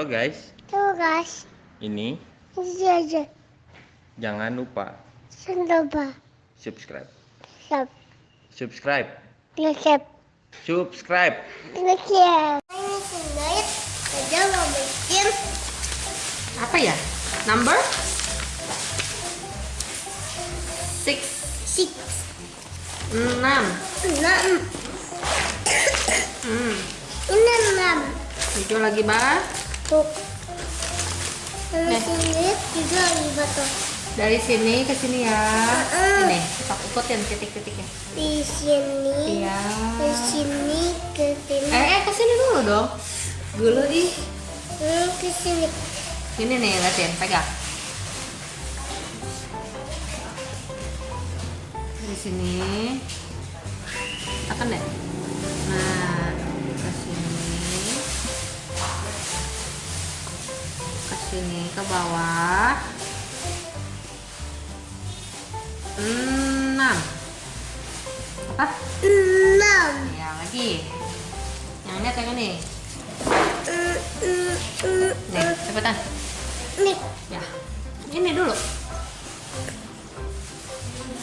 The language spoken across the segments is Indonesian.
Halo guys, Tuh guys, ini ini aja. jangan lupa Sendoba. subscribe. Sub. Subscribe. Resep. Subscribe. Resep. Ini. Aja mau bikin apa ya number six six enam enam. hmm. Ini enam. itu lagi bah Tuh. Ini Nih. sendiri juga lima tuh. dari sini ke sini ya Mm-mm. ini sok ikutin titik-titiknya Di sini. iya Ke sini. Ke sini. eh, eh ke sini dulu dong dulu ih Hmm, ke sini. ini nih liatin pegang dari sini tekan deh nah ke sini ke bawah. Enam. Apa? Enam. ya lagi. Yang ini atau yang ini. Nih cepetan. Nih. ya. Ini dulu.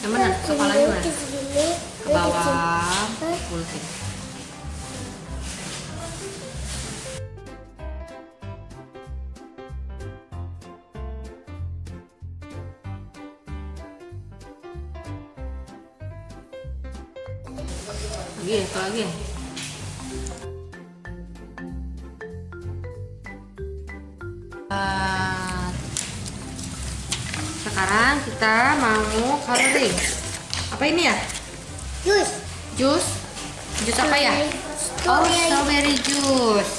Yang mana kepalanya mana Ke sini. ke bawah pulsing lagi itu lagi. Ah, sekarang kita mau coloring. Apa ini ya? Jus. jus? Jus apa ya? Oh Strawberry. strawberry juice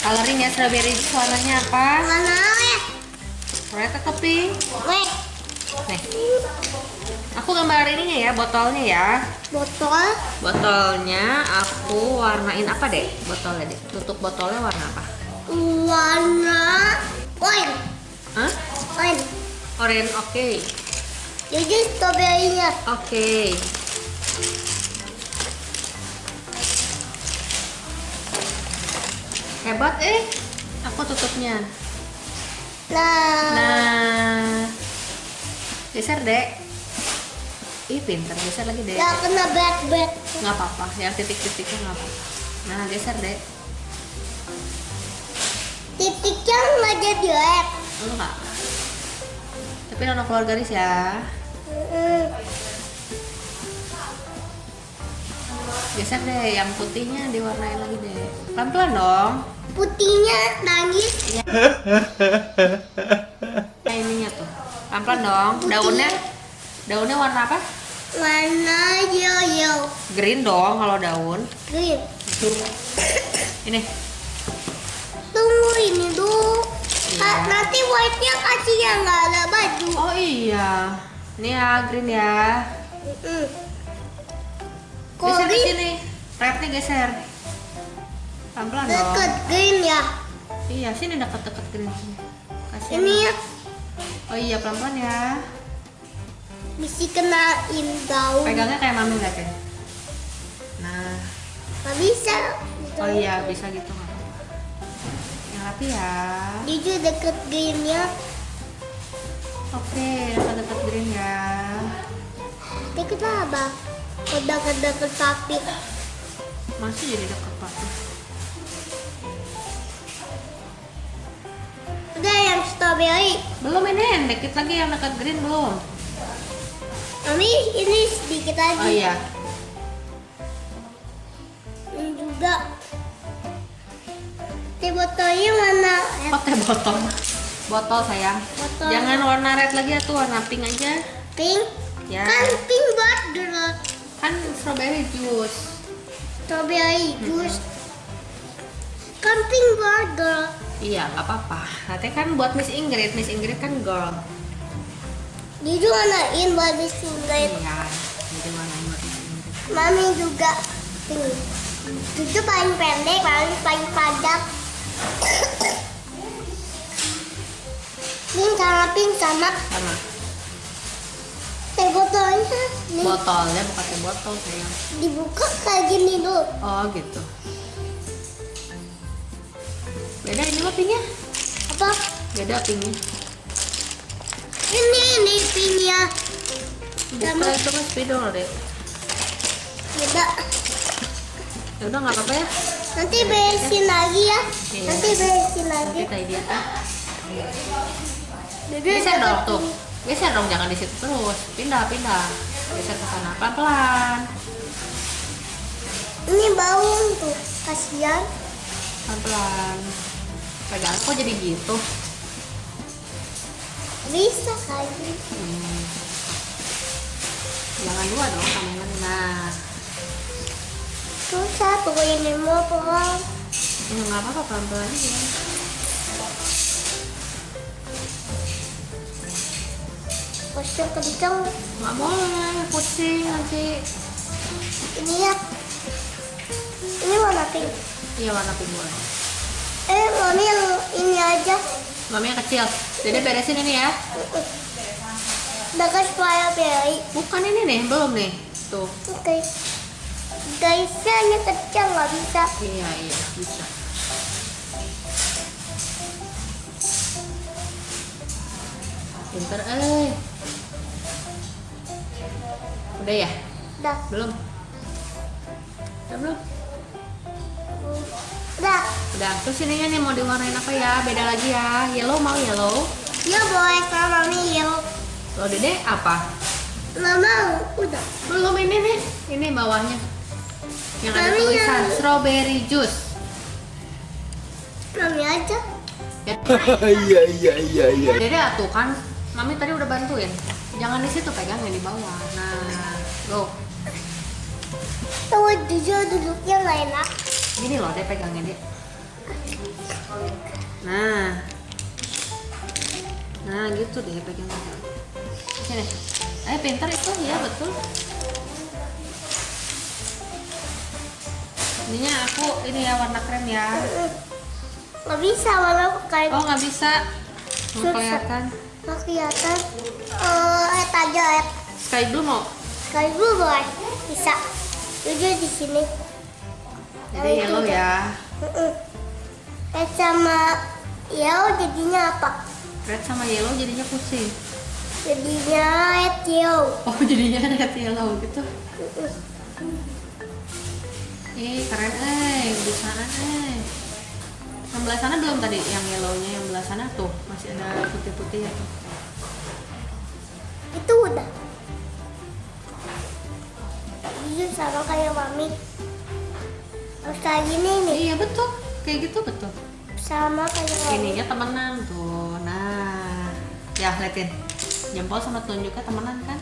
coloring ya strawberry juice warnanya apa? Mana ya? red atau pink? Weh, nih aku gambar ininya ya botolnya ya. Botol? Botolnya aku warnain apa deh botolnya deh tutup botolnya warna apa? Warna orange. Hah? Orange. orange oke. Jadi strawberry-nya. oke. Hebat eh? Aku tutupnya. Nah, Nah, geser dek. Ih pinter, geser lagi dek. nggak kena berat-berat. Nggak apa-apa, yang titik-titiknya nggak apa-apa. Nah, geser dek. Titiknya nggak jadi red. Enggak. Tapi nono keluar garis ya. Mm, Geser deh, yang putihnya diwarnain lagi deh. Pelan-pelan dong. Putihnya nangis. Nah, ininya tuh. Pelan-pelan dong. Daunnya, daunnya warna apa? Warna yellow. Green dong kalau daun. Green. Ini. Tunggu ini dulu. Iya. Nanti white-nya kasih yang nggak ada baju. Oh iya. Ini ya green ya. Mm. Geser ke Kori sini. Rednya geser. Pelan-pelan dong. deket green ya. Iya, sini deket-deket green sini. Kasih. Ini ya Oh iya, pelan-pelan ya. Bisa kenain daun. Pegangnya kayak mami nggak Ken? Nah, Nggak bisa. oh iya bisa gitu. Yang rapi ya. Jujur deket greennya. Oke, deket-deket green ya. Deket apa? Udah deket sapi. Masih jadi deket pasti. Udah yang strawberry. Belum ini, dikit lagi yang dekat green belum. Mami ini sedikit lagi. Oh iya. Ini juga. Teh botolnya mana? Eh, Oh teh botol. Botol sayang. Botol. Jangan warna red lagi tuh, warna pink aja. Pink. Ya. Kan pink banget. Kan strawberry juice. Strawberry juice. Kan pink banget. Iya, nggak apa-apa. Nanti kan buat Miss Ingrid, Miss Ingrid kan girl. Jujur warnain. Iya, jadi warnain buat Miss Ingrid. Mami juga pink. Jujur paling pendek, paling paling panjang. pink sama pink sama Sama. teh botolnya nih Botolnya bukan teh botol sayang. dibuka kayak gini dulu. Oh gitu. Beda ini mah pinknya. Apa? Beda pinknya. Ini ini pinya. Bukan itu kan spidol deh. Beda. Ya udah nggak apa-apa ya. Nanti beresin lagi ya. Iya. Nanti beresin lagi. Nanti tadi dia kan. Jadi Geser dong tuh. Geser dong jangan di situ terus. Pindah pindah. Geser ke sana pelan pelan. Ini bau tuh. Kasihan. Pelan pelan. Pegang kok jadi gitu. Bisa kali. Hmm. Jangan dua dong tangan Nah, Susah tuh ini mau pulang. ya nggak apa-apa pelan-pelan aja. Pusing kenceng. Nggak boleh, pusing nanti. Ini ya. Ini warna pink. Iya warna pink boleh. Eh, mami yang ini aja. Mami yang kecil. Dede beresin ini ya. Bagas supaya beri. Bukan ini nih, belum nih. Tuh. Oke. Guysnya ini kecil nggak bisa. Iya, iya, bisa. Pinter, eh. Udah ya? Udah. Belum? Udah belum? Udah. Udah. Terus ininya nih mau diwarnain apa ya? Beda lagi ya. Yellow mau yellow. Ya boleh sama mami yang Kalau dede apa? nggak mau. Udah. Belum ini nih. Ini bawahnya. Yang ada tulisan yang- strawberry juice. Mami aja. Ya, Iya iya iya iya. Dede atuh kan. Mami tadi udah bantuin. Jangan di situ pegangnya di bawah. Nah, go. Tuh jujur duduknya nggak enak. Gini loh, dia pegangnya dia. Nah. Nah, gitu deh pegangnya. Sini. Eh, pintar itu ya, betul. Ininya aku ini ya warna krem ya. Nggak bisa warna kayak Oh, nggak bisa. Susah. kelihatan. nggak kelihatan. Eh, et aja. Sky blue mau. Sekali dulu boleh. Bisa. Jujur di sini. Jadi yellow ya. Et sama yellow jadinya apa? Red sama yellow jadinya pusing. Jadinya et yellow. Oh, jadinya red yellow gitu. Ih, keren eh, bisaan eh. Yang belah sana belum tadi, yang yellownya yang belah sana tuh masih ada putih-putih ya tuh. Itu udah. Jujur sama kayak mami. Harus kayak gini nih. Iya betul, kayak gitu betul. Sama kayak mami. Ininya temenan tuh, nah, ya liatin, jempol sama tunjuknya temenan kan?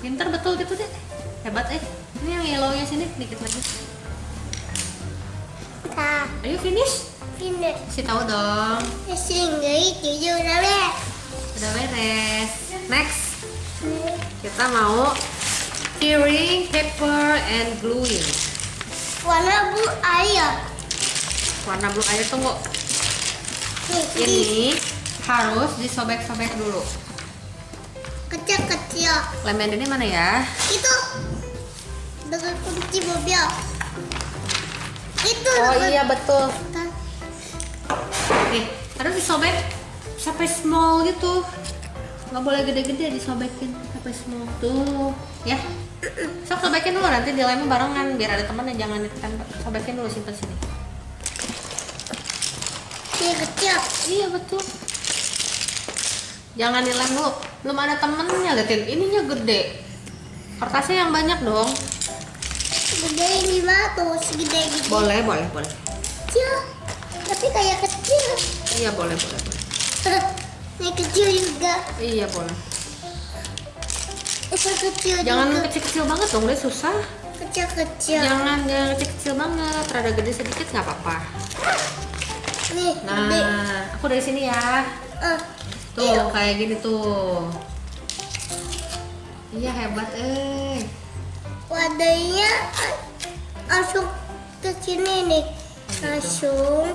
Pinter betul gitu deh, hebat eh. Ini yang yellownya sini dikit lagi. Nah, Ayo finish, ini. kasih tahu dong. Sehingga jujur sama. Udah beres. Next, kita mau tearing paper and gluing. Warna bu air. Warna blue air tunggu. Nih, ini Ini harus disobek-sobek dulu. kecil-kecil. Lem ini mana ya? Itu dengan kunci mobil. Itu Oh dengan- iya betul. Nih, harus disobek sampai small gitu. Nggak boleh gede-gede disobekin sampai small tuh. Ya. Sok sobekin dulu nanti dilemnya barengan biar ada temennya jangan ditempel. Sobekin dulu simpen sini. Ini kecil. Iya betul. Jangan dilem dulu. Belum ada temennya liatin. Ininya gede. Kertasnya yang banyak dong. Gede lima tuh segede gini. Boleh, boleh, boleh. Kecil. Tapi kayak kecil. Iya boleh, boleh, boleh. Ini kecil juga. Iya boleh. Itu kecil Jangan juga. kecil-kecil banget dong, deh susah. Kecil-kecil. Jangan jangan kecil-kecil banget. Rada gede sedikit nggak apa-apa. Nih, gede. Nah, aku dari sini ya. Eh, Tuh Iya. kayak gini tuh. Iya hebat eh. wadahnya langsung ke sini nih. Langsung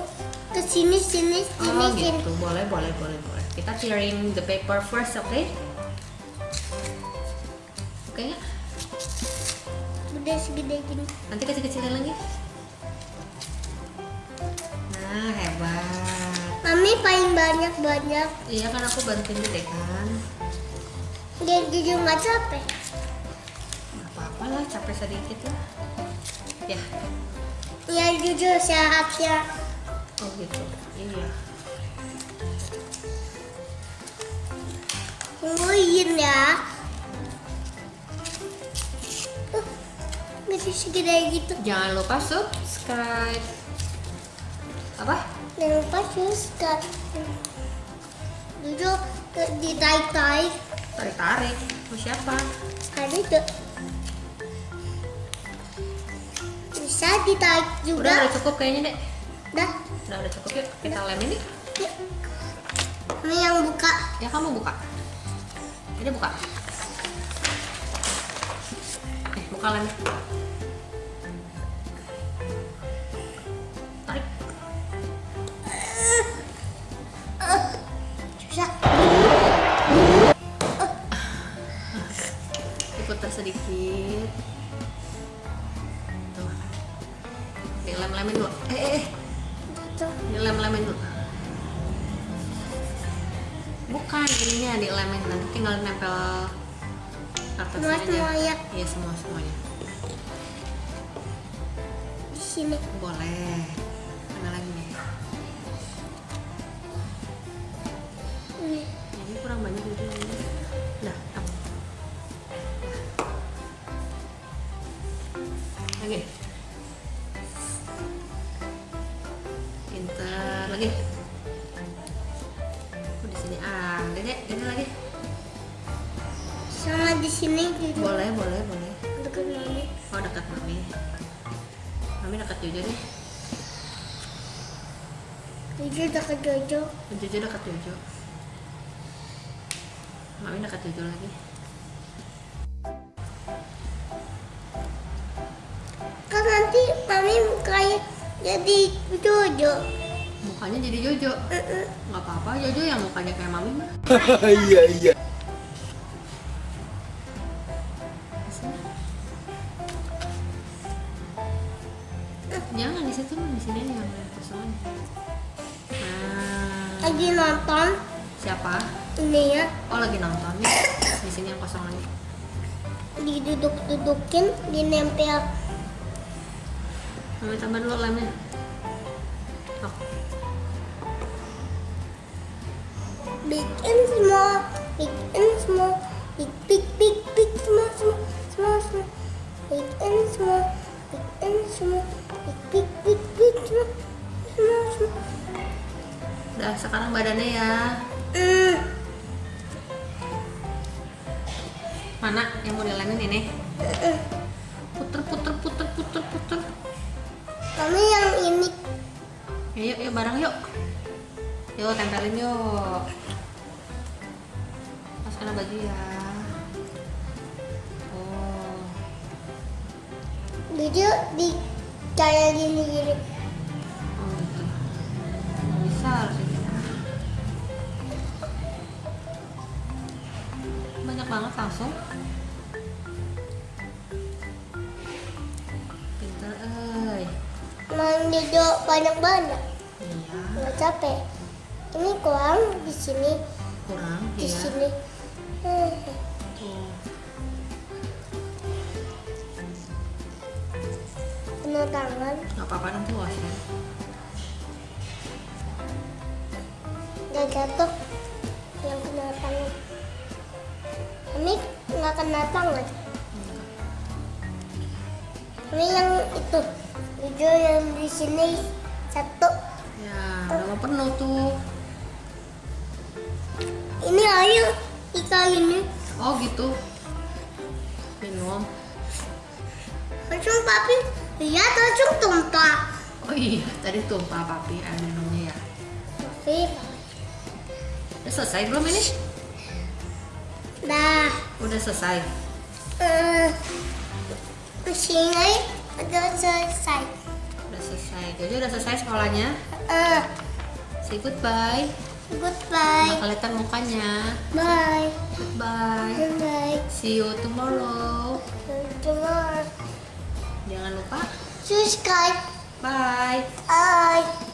ke sini, sini, sini, Oh sini. gitu, boleh, boleh, boleh, boleh. Kita tearing the paper first, oke? Oke nggak? Gede segede gini. Nanti kecil-kecilin lagi. Nah, hebat. banyak-banyak. Iya kan aku bantuin deh kan. Dia jujur nggak capek. Gak apa-apa lah, capek sedikit lah. Ya, Ya jujur sehat ya. oh gitu. Iya. Tungguin ya. Gede segede gitu. Jangan lupa subscribe. Apa? Jangan lupa subscribe. Ke- ditarik-tarik. Tarik-tarik. Mau siapa? Ada itu. Bisa ditarik Udah, juga. udah cukup kayaknya dek. Dah. Udah, udah cukup yuk. Kita lem ini. Yuk. Ini yang buka. Ya kamu buka. Ini buka. Eh, buka lemnya. Bukan ininya dilemin nanti tinggal nempel kertasnya Semua semuanya Iya semua semuanya. di sini. Boleh. Mana lagi nih? Ini. Ini kurang banyak gitu. Nah, up. Lagi. Pintar lagi. Ini lagi. Sama di sini juga. Boleh, boleh, boleh. Dekat mami. Oh, dekat mami. Mami dekat Jojo deh. Jujur dekat Jojo. Jojo dekat Jojo. Mami dekat Jojo lagi. Kan nanti mami kayak jadi Jojo. Mukanya jadi Jojo. Nggak apa-apa, Jojo yang mukanya kayak mami mah. Iya iya. Jangan di situ, di sini yang kosong. Nah, Lagi nonton siapa? ini ya. Oh lagi nonton. Di sini yang kosong lagi. Diduduk-dudukin, dinempel. Mami tambah dulu lemnya. Oh, Bikin semua. Bikin semua. Big, big, big, big. Semua, semua. Semua, semua. Bikin semua. Bikin semua. Big, big, big, big. Semua. Semua, semua. udah sekarang badannya ya. Hmm. Mana yang mau dilemin ini? Puter, bareng yuk. Yuk tempelin yuk. Masukin baju ya. Oh, Jadi di kayak gini gini. oh gitu. Nggak bisa harus. Banyak banget langsung. Pinter, eh. Jojo banyak-banyak. Capek. Ini kurang di sini, kurang. di Iya. sini. Hmm. Kena tangan. Nggak apa-apa nanti wash ya. Nggak jatuh. Yang kena tangan. Ini nggak kena tangan. Ini yang itu. Jojo yang di sini satu. Mau penuh tuh. Ini air ikan ini. Oh gitu. Minum. Langsung papi lihat langsung tumpah. Oh iya, tadi tumpah papi air minumnya ya. Papi, Udah selesai belum ini? dah. Udah selesai. Eh, sini udah selesai. Udah selesai. Jojo udah selesai sekolahnya. Eh, Say goodbye. goodbye. Nggak kelihatan mukanya. Bye. Goodbye. Bye. See you tomorrow. Tomorrow. Jangan lupa. Subscribe. Bye. Bye.